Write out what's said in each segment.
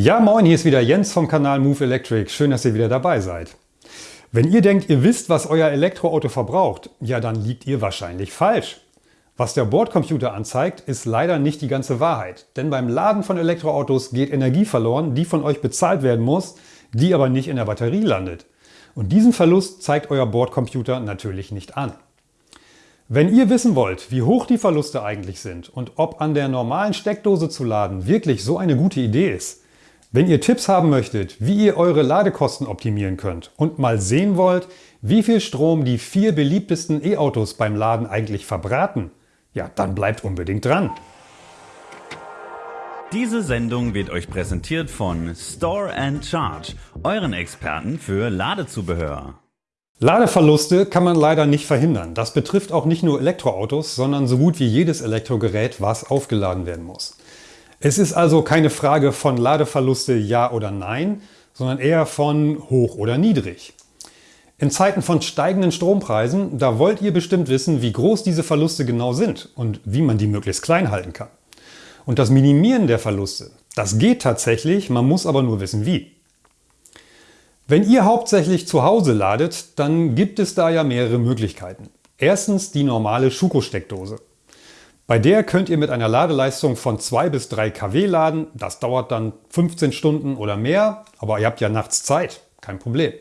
Ja moin, hier ist wieder Jens vom Kanal Move Electric. Schön, dass ihr wieder dabei seid. Wenn ihr denkt, ihr wisst, was euer Elektroauto verbraucht, ja dann liegt ihr wahrscheinlich falsch. Was der Bordcomputer anzeigt, ist leider nicht die ganze Wahrheit. Denn beim Laden von Elektroautos geht Energie verloren, die von euch bezahlt werden muss, die aber nicht in der Batterie landet. Und diesen Verlust zeigt euer Bordcomputer natürlich nicht an. Wenn ihr wissen wollt, wie hoch die Verluste eigentlich sind und ob an der normalen Steckdose zu laden wirklich so eine gute Idee ist, wenn ihr Tipps haben möchtet, wie ihr eure Ladekosten optimieren könnt und mal sehen wollt, wie viel Strom die vier beliebtesten E-Autos beim Laden eigentlich verbraten, ja, dann bleibt unbedingt dran. Diese Sendung wird euch präsentiert von Store and Charge, euren Experten für Ladezubehör. Ladeverluste kann man leider nicht verhindern. Das betrifft auch nicht nur Elektroautos, sondern so gut wie jedes Elektrogerät, was aufgeladen werden muss. Es ist also keine Frage von Ladeverluste ja oder nein, sondern eher von hoch oder niedrig. In Zeiten von steigenden Strompreisen, da wollt ihr bestimmt wissen, wie groß diese Verluste genau sind und wie man die möglichst klein halten kann. Und das Minimieren der Verluste, das geht tatsächlich, man muss aber nur wissen wie. Wenn ihr hauptsächlich zu Hause ladet, dann gibt es da ja mehrere Möglichkeiten. Erstens die normale Schuko-Steckdose. Bei der könnt ihr mit einer Ladeleistung von 2 bis 3 kW laden. Das dauert dann 15 Stunden oder mehr, aber ihr habt ja nachts Zeit, kein Problem.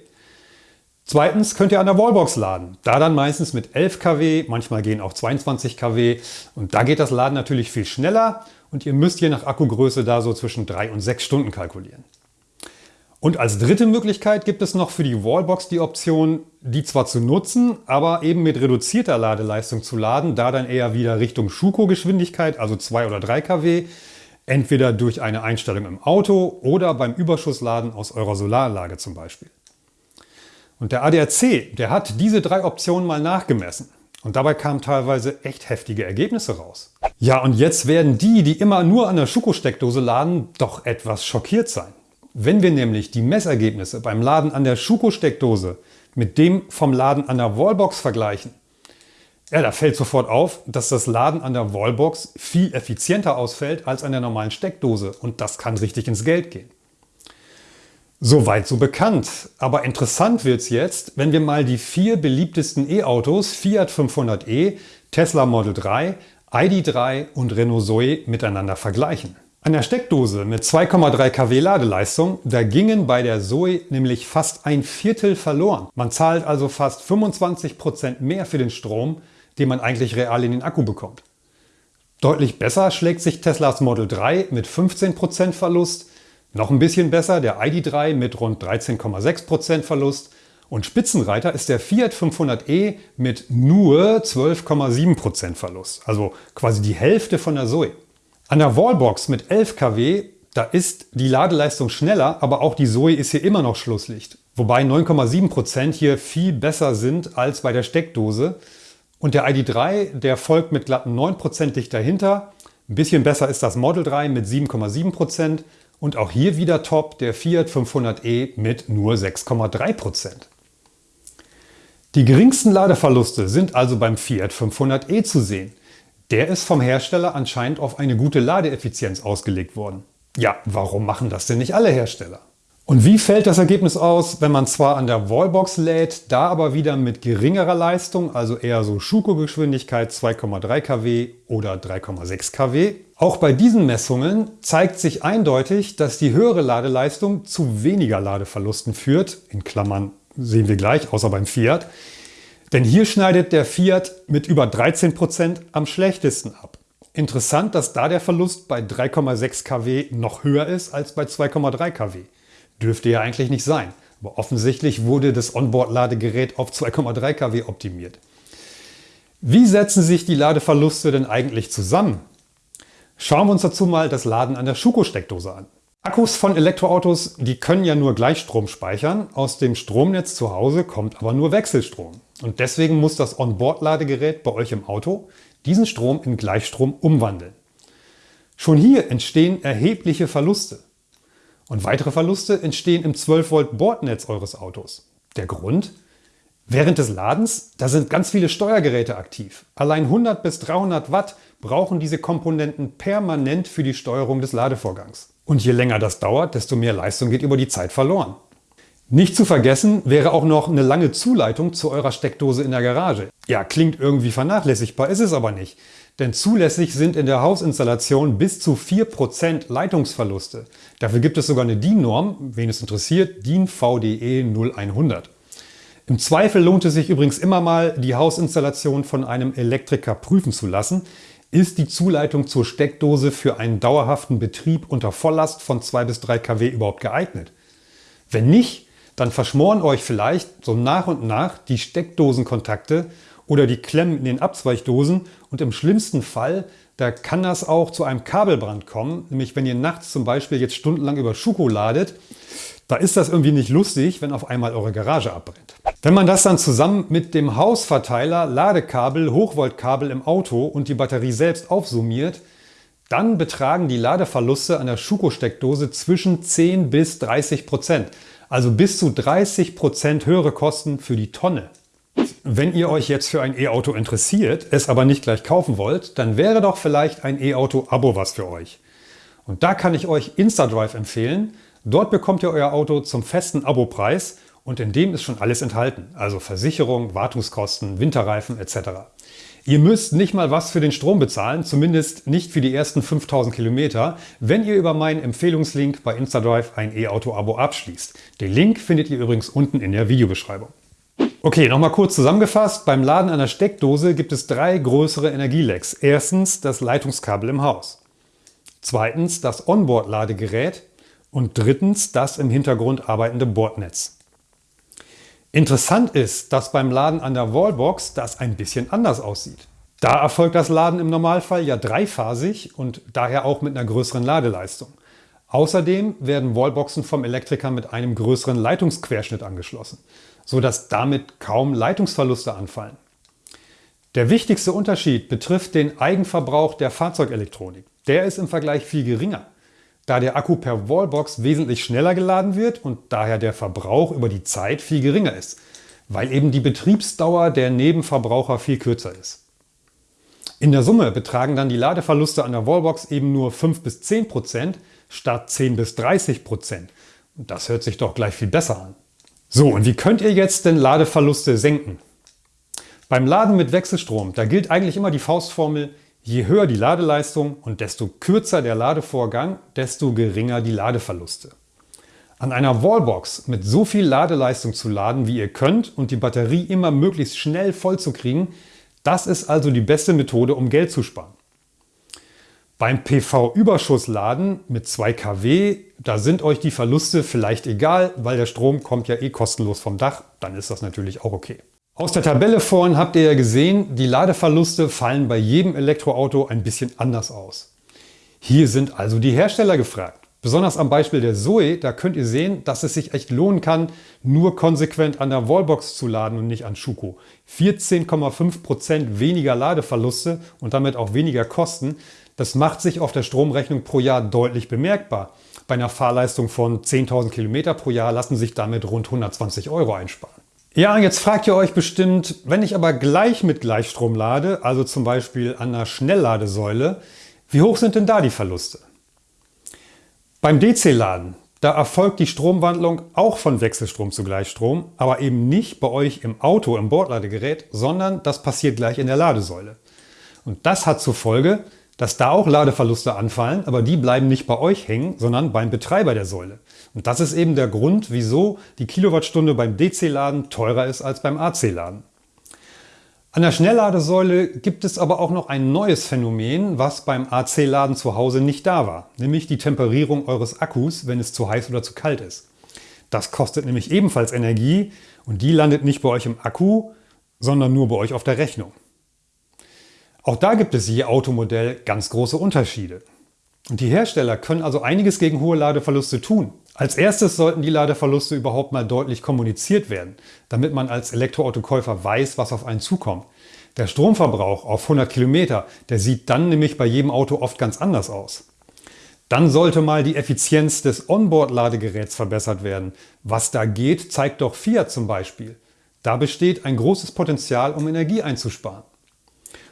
Zweitens könnt ihr an der Wallbox laden. Da dann meistens mit 11 kW, manchmal gehen auch 22 kW. Und da geht das Laden natürlich viel schneller und ihr müsst je nach Akkugröße da so zwischen 3 und 6 Stunden kalkulieren. Und als dritte Möglichkeit gibt es noch für die Wallbox die Option, die zwar zu nutzen, aber eben mit reduzierter Ladeleistung zu laden, da dann eher wieder Richtung Schuko-Geschwindigkeit, also 2 oder 3 kW, entweder durch eine Einstellung im Auto oder beim Überschussladen aus eurer Solaranlage zum Beispiel. Und der ADAC, der hat diese drei Optionen mal nachgemessen. Und dabei kamen teilweise echt heftige Ergebnisse raus. Ja, und jetzt werden die, die immer nur an der Schuko-Steckdose laden, doch etwas schockiert sein. Wenn wir nämlich die Messergebnisse beim Laden an der Schuko-Steckdose mit dem vom Laden an der Wallbox vergleichen, ja, da fällt sofort auf, dass das Laden an der Wallbox viel effizienter ausfällt als an der normalen Steckdose und das kann richtig ins Geld gehen. Soweit so bekannt. Aber interessant wird es jetzt, wenn wir mal die vier beliebtesten E-Autos Fiat 500e, Tesla Model 3, ID3 und Renault Zoe miteinander vergleichen. An der Steckdose mit 2,3 kW Ladeleistung, da gingen bei der Zoe nämlich fast ein Viertel verloren. Man zahlt also fast 25% mehr für den Strom, den man eigentlich real in den Akku bekommt. Deutlich besser schlägt sich Teslas Model 3 mit 15% Verlust, noch ein bisschen besser der ID3 mit rund 13,6% Verlust und Spitzenreiter ist der Fiat 500e mit nur 12,7% Verlust, also quasi die Hälfte von der Zoe. An der Wallbox mit 11 kW, da ist die Ladeleistung schneller, aber auch die Zoe ist hier immer noch Schlusslicht. Wobei 9,7% hier viel besser sind als bei der Steckdose. Und der ID3, der folgt mit glatten 9% dicht dahinter. Ein bisschen besser ist das Model 3 mit 7,7% und auch hier wieder top der Fiat 500e mit nur 6,3%. Die geringsten Ladeverluste sind also beim Fiat 500e zu sehen. Der ist vom Hersteller anscheinend auf eine gute Ladeeffizienz ausgelegt worden. Ja, warum machen das denn nicht alle Hersteller? Und wie fällt das Ergebnis aus, wenn man zwar an der Wallbox lädt, da aber wieder mit geringerer Leistung, also eher so Schuko-Geschwindigkeit 2,3 kW oder 3,6 kW? Auch bei diesen Messungen zeigt sich eindeutig, dass die höhere Ladeleistung zu weniger Ladeverlusten führt, in Klammern sehen wir gleich, außer beim Fiat, denn hier schneidet der Fiat mit über 13% am schlechtesten ab. Interessant, dass da der Verlust bei 3,6 kW noch höher ist als bei 2,3 kW. Dürfte ja eigentlich nicht sein. Aber offensichtlich wurde das Onboard-Ladegerät auf 2,3 kW optimiert. Wie setzen sich die Ladeverluste denn eigentlich zusammen? Schauen wir uns dazu mal das Laden an der Schuko-Steckdose an. Akkus von Elektroautos, die können ja nur Gleichstrom speichern. Aus dem Stromnetz zu Hause kommt aber nur Wechselstrom. Und deswegen muss das Onboard-Ladegerät bei euch im Auto diesen Strom in Gleichstrom umwandeln. Schon hier entstehen erhebliche Verluste. Und weitere Verluste entstehen im 12 Volt Bordnetz eures Autos. Der Grund? Während des Ladens, da sind ganz viele Steuergeräte aktiv. Allein 100 bis 300 Watt brauchen diese Komponenten permanent für die Steuerung des Ladevorgangs. Und je länger das dauert, desto mehr Leistung geht über die Zeit verloren. Nicht zu vergessen wäre auch noch eine lange Zuleitung zu eurer Steckdose in der Garage. Ja, klingt irgendwie vernachlässigbar, ist es aber nicht. Denn zulässig sind in der Hausinstallation bis zu 4% Leitungsverluste. Dafür gibt es sogar eine DIN-Norm, wen es interessiert, DIN VDE 0100. Im Zweifel lohnt es sich übrigens immer mal, die Hausinstallation von einem Elektriker prüfen zu lassen. Ist die Zuleitung zur Steckdose für einen dauerhaften Betrieb unter Volllast von 2 bis 3 kW überhaupt geeignet? Wenn nicht, dann verschmoren euch vielleicht so nach und nach die Steckdosenkontakte oder die Klemmen in den Abzweigdosen und im schlimmsten Fall, da kann das auch zu einem Kabelbrand kommen, nämlich wenn ihr nachts zum Beispiel jetzt stundenlang über Schuko ladet, da ist das irgendwie nicht lustig, wenn auf einmal eure Garage abbrennt. Wenn man das dann zusammen mit dem Hausverteiler, Ladekabel, Hochvoltkabel im Auto und die Batterie selbst aufsummiert, dann betragen die Ladeverluste an der Schuko-Steckdose zwischen 10 bis 30 Prozent. Also bis zu 30 Prozent höhere Kosten für die Tonne. Wenn ihr euch jetzt für ein E-Auto interessiert, es aber nicht gleich kaufen wollt, dann wäre doch vielleicht ein E-Auto-Abo was für euch. Und da kann ich euch InstaDrive empfehlen. Dort bekommt ihr euer Auto zum festen Abopreis und in dem ist schon alles enthalten, also Versicherung, Wartungskosten, Winterreifen etc. Ihr müsst nicht mal was für den Strom bezahlen, zumindest nicht für die ersten 5000 Kilometer, wenn ihr über meinen Empfehlungslink bei InstaDrive ein E-Auto-Abo abschließt. Den Link findet ihr übrigens unten in der Videobeschreibung. Okay, nochmal kurz zusammengefasst. Beim Laden einer Steckdose gibt es drei größere Energielecks. Erstens das Leitungskabel im Haus. Zweitens das Onboard-Ladegerät und drittens das im Hintergrund arbeitende Bordnetz. Interessant ist, dass beim Laden an der Wallbox das ein bisschen anders aussieht. Da erfolgt das Laden im Normalfall ja dreiphasig und daher auch mit einer größeren Ladeleistung. Außerdem werden Wallboxen vom Elektriker mit einem größeren Leitungsquerschnitt angeschlossen, sodass damit kaum Leitungsverluste anfallen. Der wichtigste Unterschied betrifft den Eigenverbrauch der Fahrzeugelektronik. Der ist im Vergleich viel geringer da der Akku per Wallbox wesentlich schneller geladen wird und daher der Verbrauch über die Zeit viel geringer ist, weil eben die Betriebsdauer der Nebenverbraucher viel kürzer ist. In der Summe betragen dann die Ladeverluste an der Wallbox eben nur 5 bis 10 Prozent statt 10 bis 30 Prozent. Das hört sich doch gleich viel besser an. So, und wie könnt ihr jetzt denn Ladeverluste senken? Beim Laden mit Wechselstrom, da gilt eigentlich immer die Faustformel, Je höher die Ladeleistung und desto kürzer der Ladevorgang, desto geringer die Ladeverluste. An einer Wallbox mit so viel Ladeleistung zu laden, wie ihr könnt und die Batterie immer möglichst schnell voll zu kriegen, das ist also die beste Methode, um Geld zu sparen. Beim PV-Überschussladen mit 2 kW, da sind euch die Verluste vielleicht egal, weil der Strom kommt ja eh kostenlos vom Dach, dann ist das natürlich auch okay. Aus der Tabelle vorhin habt ihr ja gesehen, die Ladeverluste fallen bei jedem Elektroauto ein bisschen anders aus. Hier sind also die Hersteller gefragt. Besonders am Beispiel der Zoe, da könnt ihr sehen, dass es sich echt lohnen kann, nur konsequent an der Wallbox zu laden und nicht an Schuko. 14,5% weniger Ladeverluste und damit auch weniger Kosten, das macht sich auf der Stromrechnung pro Jahr deutlich bemerkbar. Bei einer Fahrleistung von 10.000 Kilometer pro Jahr lassen sich damit rund 120 Euro einsparen. Ja, jetzt fragt ihr euch bestimmt, wenn ich aber gleich mit Gleichstrom lade, also zum Beispiel an einer Schnellladesäule, wie hoch sind denn da die Verluste? Beim DC-Laden, da erfolgt die Stromwandlung auch von Wechselstrom zu Gleichstrom, aber eben nicht bei euch im Auto, im Bordladegerät, sondern das passiert gleich in der Ladesäule. Und das hat zur Folge, dass da auch Ladeverluste anfallen, aber die bleiben nicht bei euch hängen, sondern beim Betreiber der Säule. Und das ist eben der Grund, wieso die Kilowattstunde beim DC-Laden teurer ist als beim AC-Laden. An der Schnellladesäule gibt es aber auch noch ein neues Phänomen, was beim AC-Laden zu Hause nicht da war, nämlich die Temperierung eures Akkus, wenn es zu heiß oder zu kalt ist. Das kostet nämlich ebenfalls Energie und die landet nicht bei euch im Akku, sondern nur bei euch auf der Rechnung. Auch da gibt es je Automodell ganz große Unterschiede. Und die Hersteller können also einiges gegen hohe Ladeverluste tun. Als erstes sollten die Ladeverluste überhaupt mal deutlich kommuniziert werden, damit man als Elektroautokäufer weiß, was auf einen zukommt. Der Stromverbrauch auf 100 Kilometer, der sieht dann nämlich bei jedem Auto oft ganz anders aus. Dann sollte mal die Effizienz des Onboard-Ladegeräts verbessert werden. Was da geht, zeigt doch Fiat zum Beispiel. Da besteht ein großes Potenzial, um Energie einzusparen.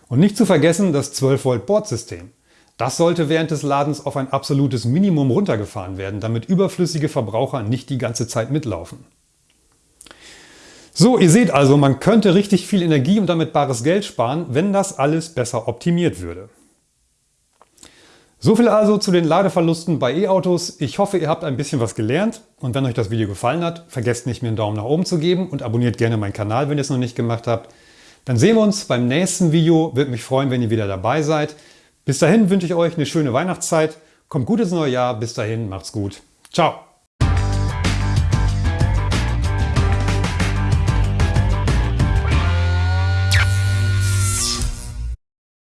Und nicht zu vergessen das 12 Volt Bordsystem. Das sollte während des Ladens auf ein absolutes Minimum runtergefahren werden, damit überflüssige Verbraucher nicht die ganze Zeit mitlaufen. So, ihr seht also, man könnte richtig viel Energie und damit bares Geld sparen, wenn das alles besser optimiert würde. So viel also zu den Ladeverlusten bei E-Autos. Ich hoffe, ihr habt ein bisschen was gelernt und wenn euch das Video gefallen hat, vergesst nicht, mir einen Daumen nach oben zu geben und abonniert gerne meinen Kanal, wenn ihr es noch nicht gemacht habt. Dann sehen wir uns beim nächsten Video. Würde mich freuen, wenn ihr wieder dabei seid. Bis dahin wünsche ich euch eine schöne Weihnachtszeit. Kommt gut ins neue Jahr. Bis dahin, macht's gut. Ciao.